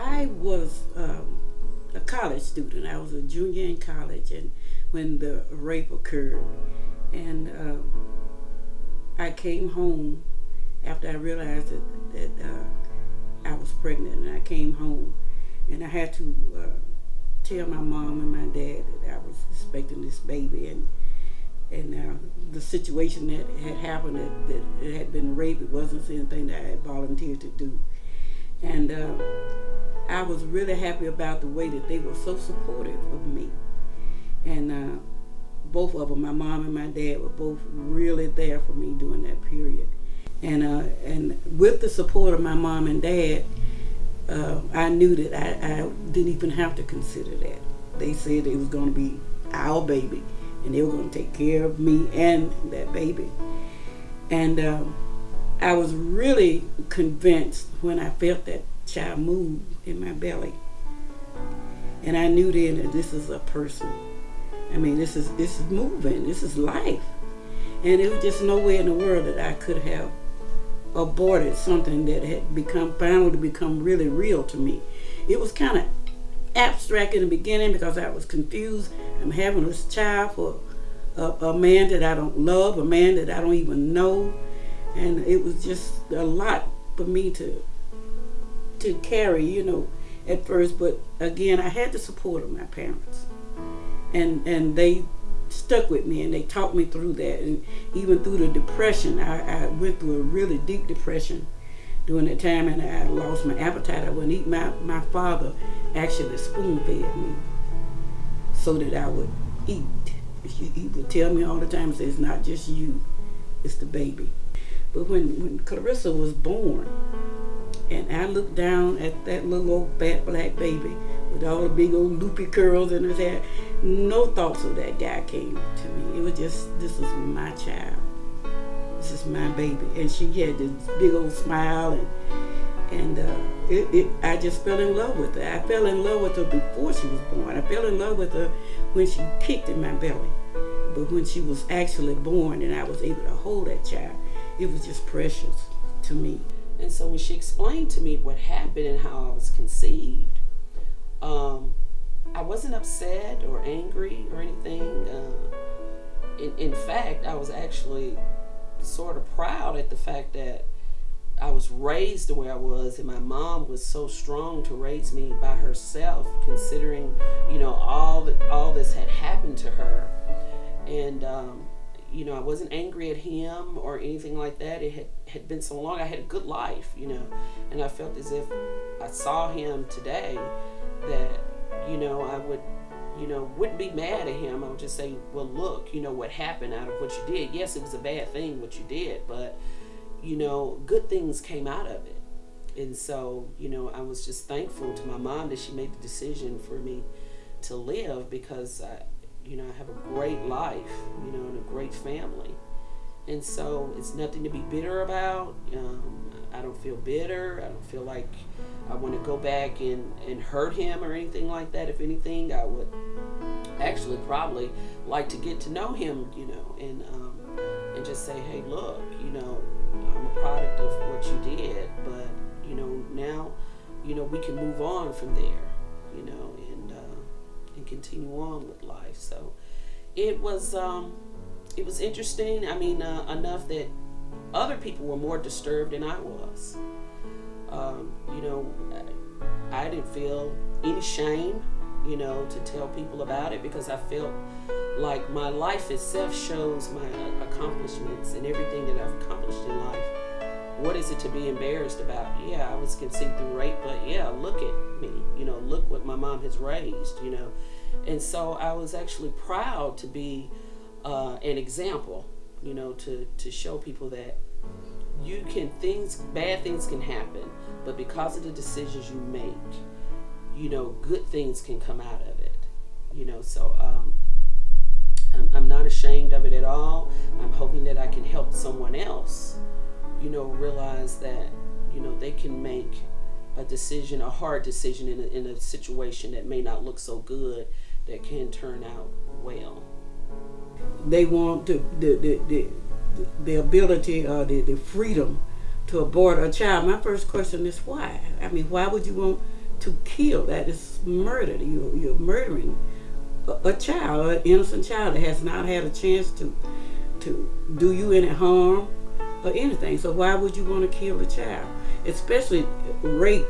I was um, a college student. I was a junior in college, and when the rape occurred, and um, I came home after I realized that, that uh, I was pregnant, and I came home, and I had to uh, tell my mom and my dad that I was expecting this baby, and and uh, the situation that had happened that, that it had been rape. It wasn't anything that I had volunteered to do, and uh, I was really happy about the way that they were so supportive of me, and uh, both of them, my mom and my dad, were both really there for me during that period, and uh, and with the support of my mom and dad. Uh, I knew that I, I didn't even have to consider that. They said it was going to be our baby and they were going to take care of me and that baby. And um, I was really convinced when I felt that child move in my belly. And I knew then that this is a person. I mean, this is this is moving. This is life. And it was just no way in the world that I could have aborted something that had become finally become really real to me. It was kind of abstract in the beginning because I was confused. I'm having this child for a, a, man that I don't love, a man that I don't even know, and it was just a lot for me to to carry, you know, at first. But again, I had the support of my parents, and and they stuck with me and they taught me through that, and even through the depression, I, I went through a really deep depression during that time and I lost my appetite. I wouldn't eat. My, my father actually spoon fed me so that I would eat. He would tell me all the time, say, it's not just you, it's the baby. But when, when Clarissa was born, and I looked down at that little old fat black baby with all the big old loopy curls in his hair, no thoughts of that guy came to me. It was just, this is my child this is my baby. And she had this big old smile and and uh, it, it, I just fell in love with her. I fell in love with her before she was born. I fell in love with her when she kicked in my belly. But when she was actually born and I was able to hold that child, it was just precious to me. And so when she explained to me what happened and how I was conceived, um, I wasn't upset or angry or anything. Uh, in, in fact, I was actually sort of proud at the fact that I was raised the way I was, and my mom was so strong to raise me by herself, considering, you know, all that all this had happened to her, and um, you know, I wasn't angry at him or anything like that. It had had been so long. I had a good life, you know, and I felt as if I saw him today that, you know, I would you know, wouldn't be mad at him. I would just say, well, look, you know, what happened out of what you did. Yes, it was a bad thing what you did, but, you know, good things came out of it. And so, you know, I was just thankful to my mom that she made the decision for me to live because, I, you know, I have a great life, you know, and a great family. And so it's nothing to be bitter about. Um, I don't feel bitter. I don't feel like I want to go back and, and hurt him or anything like that. If anything, I would actually probably like to get to know him, you know, and um, and just say, hey, look, you know, I'm a product of what you did, but you know, now, you know, we can move on from there, you know, and uh, and continue on with life. So it was um, it was interesting. I mean, uh, enough that other people were more disturbed than I was. Um, you know, I didn't feel any shame, you know, to tell people about it because I felt like my life itself shows my accomplishments and everything that I've accomplished in life. What is it to be embarrassed about? Yeah, I was conceived through rape, but yeah, look at me. Mom has raised, you know. And so I was actually proud to be uh, an example, you know, to, to show people that you can things bad things can happen but because of the decisions you make you know good things can come out of it you know so um, I'm, I'm not ashamed of it at all i'm hoping that i can help someone else you know realize that you know they can make a decision a hard decision in a, in a situation that may not look so good that can turn out well they want to the, the, the the ability or the, the freedom to abort a child, my first question is why? I mean, why would you want to kill. That is murder. You, you're murdering a, a child, an innocent child that has not had a chance to to do you any harm or anything. So why would you want to kill a child? Especially rape.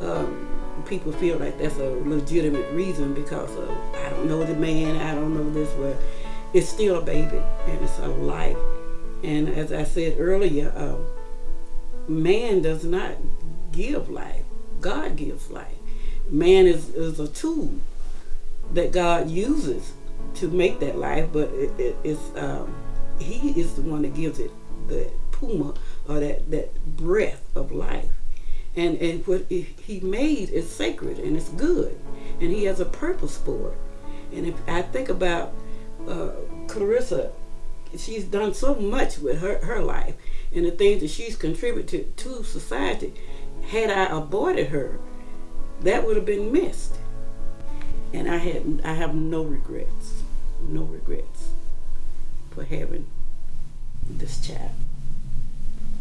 Um, people feel like that's a legitimate reason because of I don't know the man, I don't know this, but it's still a baby and it's a life. And as I said earlier, uh, man does not give life. God gives life. Man is, is a tool that God uses to make that life, but it, it, it's um, He is the one that gives it the pneuma or that, that breath of life. And, and what He made is sacred and it's good, and He has a purpose for it. And if I think about uh, Clarissa, she's done so much with her, her life and the things that she's contributed to, society. Had I aborted her, that would have been missed. And I had I have no regrets, no regrets for having this child.